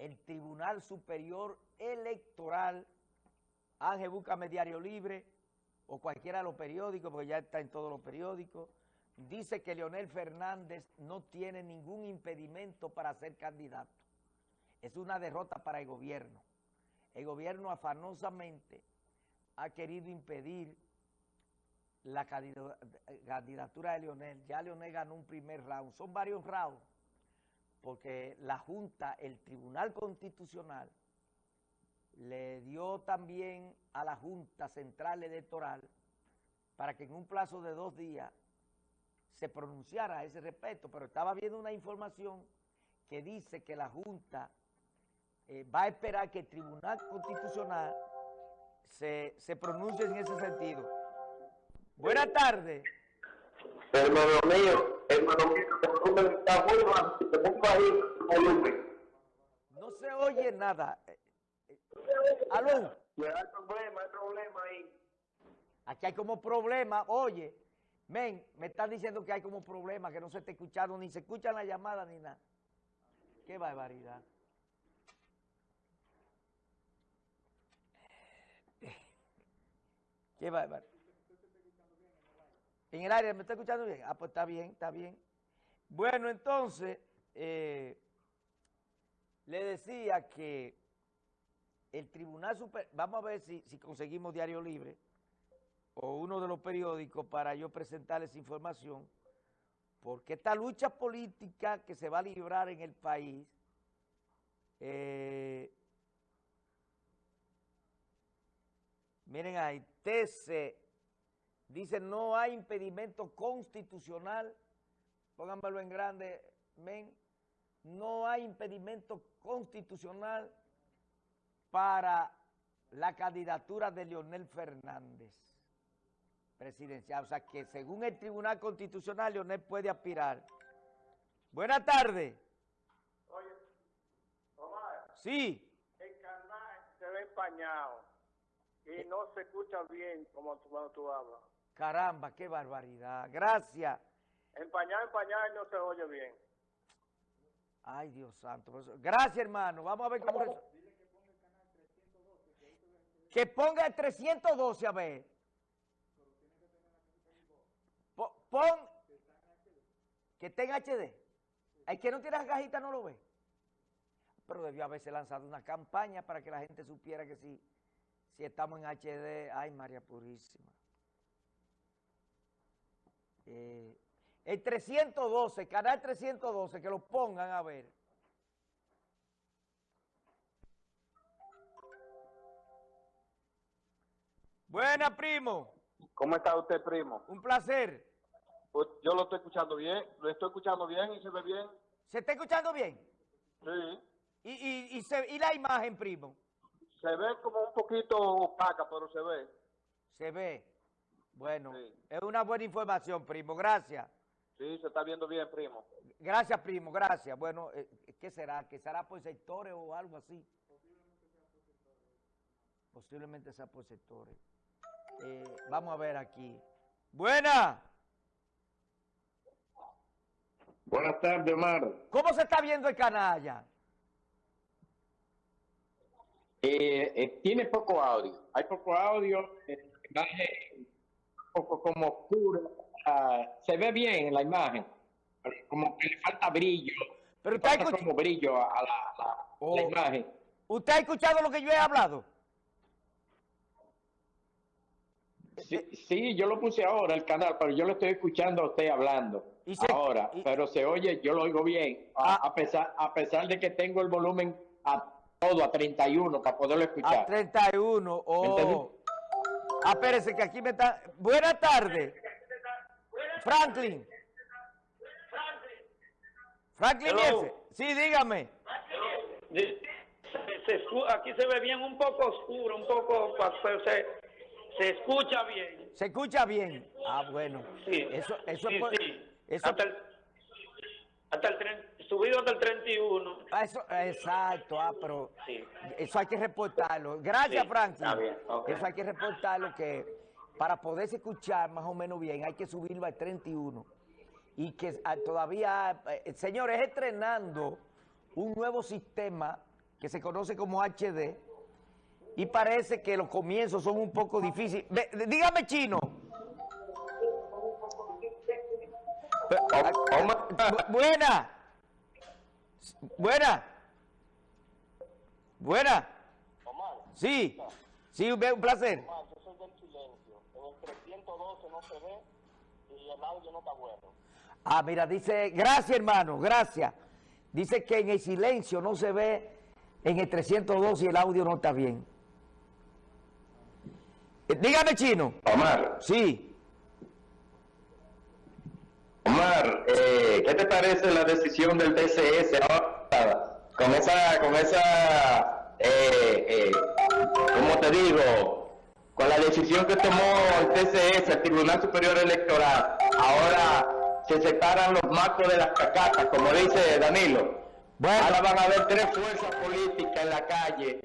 el Tribunal Superior Electoral, Ángel Búscame Diario Libre, o cualquiera de los periódicos, porque ya está en todos los periódicos, dice que Leonel Fernández no tiene ningún impedimento para ser candidato. Es una derrota para el gobierno. El gobierno afanosamente ha querido impedir la candidatura de Leonel. Ya Leonel ganó un primer round. Son varios rounds porque la Junta, el Tribunal Constitucional, le dio también a la Junta Central Electoral para que en un plazo de dos días se pronunciara a ese respecto, pero estaba viendo una información que dice que la Junta eh, va a esperar que el Tribunal Constitucional se, se pronuncie en ese sentido. Buenas tardes. Hermano mío, hermano mío, está No se oye nada. ¿Aló? Hay problema, hay problema ahí. Aquí hay como problema, oye, men, me están diciendo que hay como problema, que no se está escuchando, ni se escuchan la llamada ni nada. Qué barbaridad. Qué barbaridad. En el área, ¿me está escuchando bien? Ah, pues está bien, está bien. Bueno, entonces, eh, le decía que el Tribunal Superior, vamos a ver si, si conseguimos Diario Libre o uno de los periódicos para yo presentarles información, porque esta lucha política que se va a librar en el país, eh, miren ahí, TC Dice, no hay impedimento constitucional, pónganmelo en grande, men, no hay impedimento constitucional para la candidatura de Leonel Fernández presidencial. O sea que según el Tribunal Constitucional, Leonel puede aspirar. Buenas tardes. Oye, Omar. Sí. El canal se ve empañado y no se escucha bien como cuando tú hablas. Caramba, qué barbaridad. Gracias. Empañar, empañar no se oye bien. Ay, Dios santo. Gracias, hermano. Vamos a ver cómo... Dile que ponga el 312. a ver. Pon... Que tenga HD. El que no tiene la cajita no lo ve. Pero debió haberse lanzado una campaña para que la gente supiera que si, si estamos en HD, ay María Purísima. Eh, el 312, canal 312, que lo pongan a ver. Buena, primo. ¿Cómo está usted, primo? Un placer. Pues, yo lo estoy escuchando bien, lo estoy escuchando bien y se ve bien. ¿Se está escuchando bien? Sí. ¿Y, y, y, se, y la imagen, primo? Se ve como un poquito opaca, pero se ve. Se ve. Bueno, es una buena información, primo. Gracias. Sí, se está viendo bien, primo. Gracias, primo. Gracias. Bueno, eh, ¿qué será? ¿Que será por sectores o algo así? Posiblemente sea por sectores. Eh, vamos a ver aquí. ¡Buena! Buenas tardes, Omar. ¿Cómo se está viendo el canalla? Eh, eh, tiene poco audio. Hay poco audio. Eh, poco como oscuro. Uh, se ve bien en la imagen, como que le falta brillo. Pero usted falta como brillo a la, la, oh. la, imagen. ¿Usted ha escuchado lo que yo he hablado? Sí, sí, yo lo puse ahora el canal, pero yo lo estoy escuchando a usted hablando ¿Y se, ahora, y, pero se oye, yo lo oigo bien, a, Ah. a, pesar, a pesar de que tengo el volumen a todo, a 31, para poderlo escuchar. A 31, oh. Ah, espérese que aquí me está... Buenas tardes. Franklin. Franklin. Sí, dígame. Aquí se ve bien, un poco oscuro, un poco, se, se escucha bien. Se escucha bien. Ah, bueno. Sí, Eso, eso sí, es por- sí. Eso, hasta el, hasta el tren- subido hasta el 31. ah, eso- exacto, ah, pero Sí. eso hay que reportarlo. Gracias, Sí, Franklin. está bien. Eso hay que reportarlo que para poderse escuchar más o menos bien hay que subirlo al 31. Y que ah, todavía, eh, señores, estrenando un nuevo sistema que se conoce como HD, y parece que los comienzos son un poco difíciles. Ve- dígame chino. Omar, Bu- Buena. Buena. Buena. Sí. Sí, un un placer. yo soy del silencio. En el 312 no se ve y el audio no está bueno. Ah, mira, dice, gracias hermano, gracias. Dice que en el silencio no se ve en el 302 y el audio no está bien. Eh, Dígame, chino. Omar, Sí. Omar, eh, ¿qué te parece la decisión del TCS ahora? Con esa, con esa, eh, eh, ¿cómo te digo? Con la decisión que tomó el TCS, el Tribunal Superior Electoral, ahora se separan los marcos de las cacatas, como dice Danilo. Bueno. Ahora van a haber tres fuerzas políticas en la calle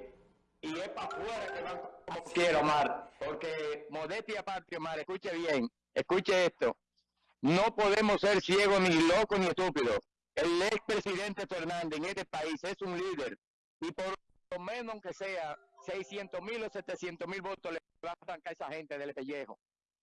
y es para afuera que van como quiera, Omar. Porque modestia aparte, Omar, escuche bien, escuche esto. No podemos ser ciegos, ni locos, ni estúpidos. El expresidente Fernández en este país es un líder y por lo menos, aunque sea 600 mil o 700 mil votos, le van a a esa gente del pellejo.